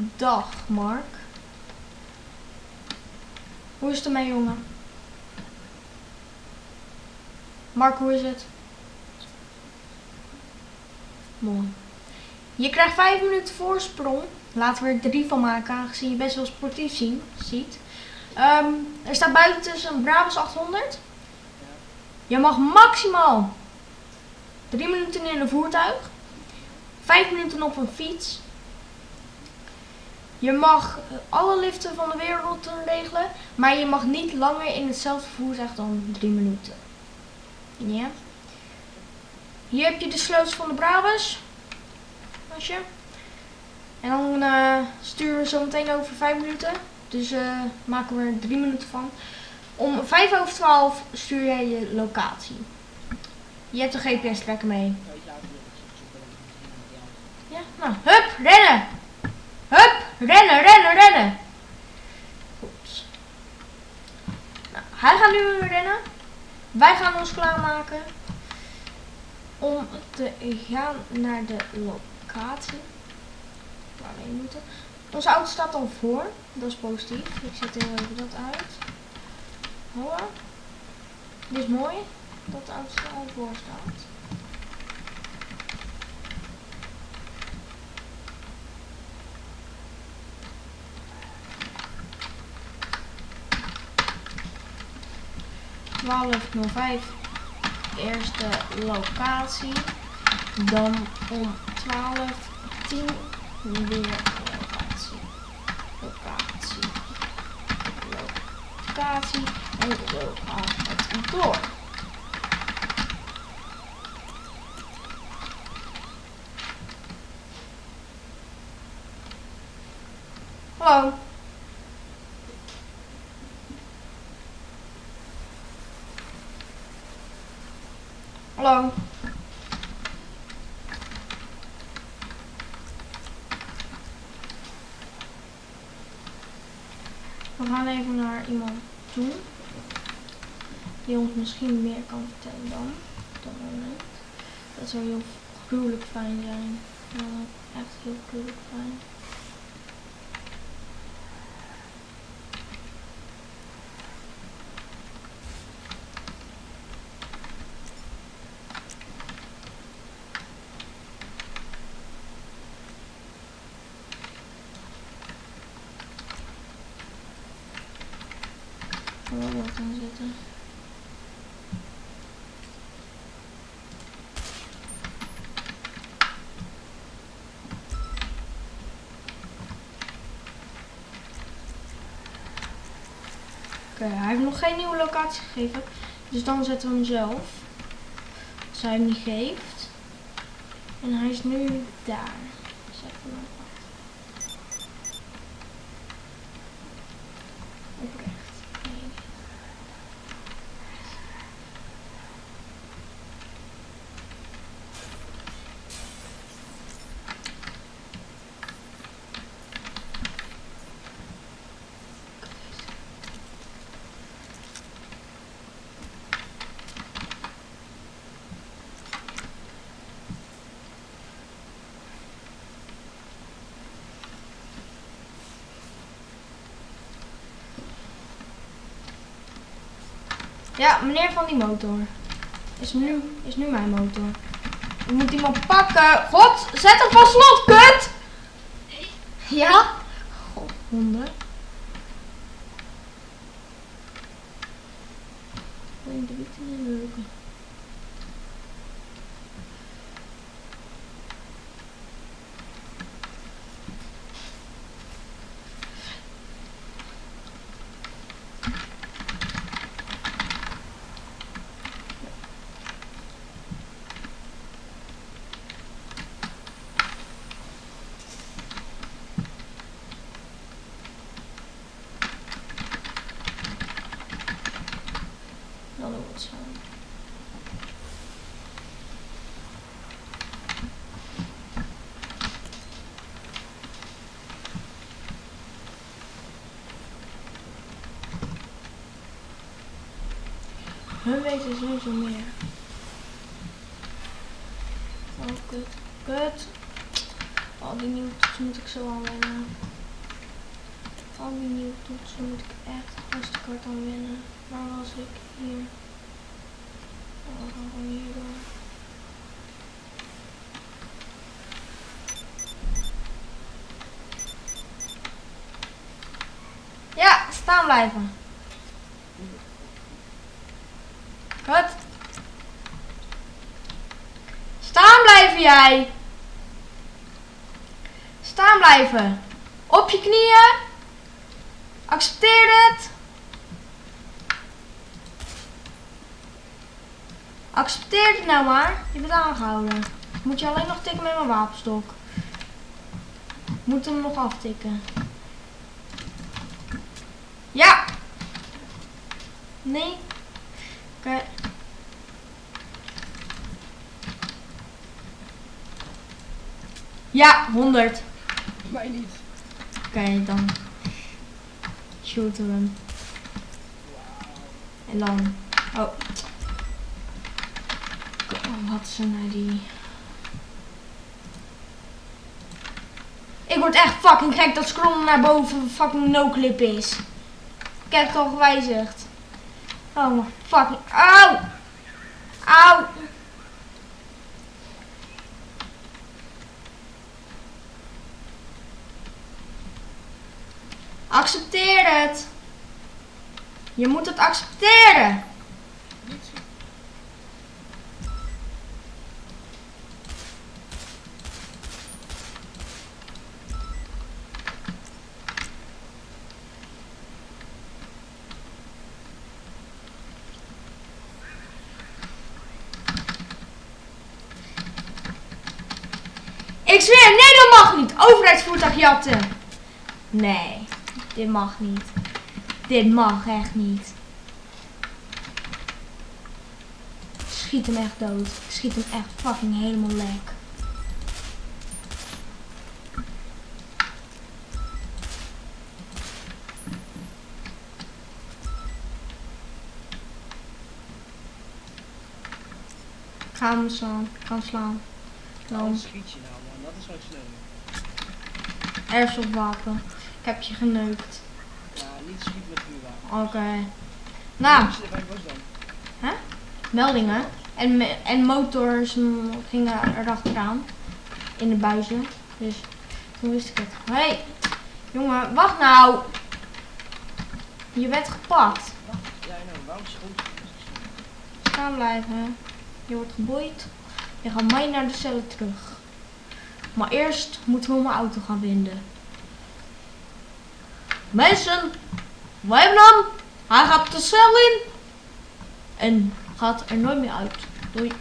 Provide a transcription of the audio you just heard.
Dag, Mark. Hoe is het ermee, jongen? Mark, hoe is het? Mooi. Je krijgt vijf minuten voorsprong. Laten we er drie van maken, aangezien je best wel sportief zien, ziet. Ehm, er staat buiten tussen een Brabus 800. Je mag maximaal drie minuten in een voertuig. Vijf minuten op een fiets. Je mag alle liften van de wereld regelen, maar je mag niet langer in hetzelfde voertuig dan drie minuten. Ja. Hier heb je de sleutels van de Brabus. Asje. En dan uh, sturen we zo meteen over vijf minuten. Dus uh, maken we er drie minuten van. Om vijf over twaalf stuur jij je locatie. Je hebt een GPS-trekker mee. Ja, nou, hup, rennen! Rennen, rennen, rennen! Goed. Nou, hij gaat nu rennen. Wij gaan ons klaarmaken om te gaan naar de locatie waar we heen moeten. Onze auto staat al voor, dat is positief. Ik zet heel even dat uit. Hoor. Dit is mooi dat de auto al voor staat. Twaalf vijf eerste locatie. Dan om 12 10 weer locatie. Locatie. Locatie. En zo gaat het door. Hallo. Hallo. We gaan even naar iemand toe. Die ons misschien meer kan vertellen dan. Dat zou heel gruwelijk fijn zijn. Ja, echt heel gruwelijk fijn. Zetten. Oké, hij heeft nog geen nieuwe locatie gegeven. Dus dan zetten we hem zelf. Als hij hem niet geeft. En hij is nu daar. Zet hem Ja, meneer van die motor. Is nu, is nu mijn motor. Ik moet iemand pakken. God, zet hem van slot, kut! Ja? God, honden. Ik de de Hun weten sowieso meer. Oh, kut. Kut. Al die nieuwe toetsen moet ik zo aan wennen. Al die nieuwe toetsen moet ik echt hartstikke hard aan wennen. Waar was ik? Hier. Ja, staan blijven. Wat? Staan blijven jij. Staan blijven. Op je knieën. Accepteer het. Accepteer het nou maar. Je bent aangehouden. Moet je alleen nog tikken met mijn wapenstok. Moet hem nog aftikken. Ja. Nee. Oké. Ja, 100. Mij niet. Oké, dan shooten we hem. En dan. Oh. Wat er nou die. Ik word echt fucking gek dat scrollen naar boven fucking no-clip is. Ik heb het al gewijzigd. Oh my fucking. Auw! Auw! Accepteer het. Je moet het accepteren. Niet zien. Ik zweer, nee dat mag niet. Overheidsvoertuig jatten. Nee, dit mag niet. Dit mag echt niet. Schiet hem echt dood. Schiet hem echt fucking helemaal lek. Ga hem slaan. Hem slaan. Dan. Wat schiet je nou man, dat is wel sneu. Airsoft wapen. Ik heb je geneukt. Ja, niet schieten met vuurwapen. Oké. Nou, bij Bos dan? meldingen. En, me- en motors gingen erachteraan. In de buizen. Dus toen wist ik het. Hé, hey, jongen, wacht nou. Je bent gepakt. Wacht, ja nou, waarom schoot je? Staan blijven. Je wordt geboeid. Je gaat mee naar de cellen terug. Maar eerst moeten we mijn auto gaan vinden. Mensen, wij hebben hem. Hij gaat de cel in. En gaat er nooit meer uit. Doei.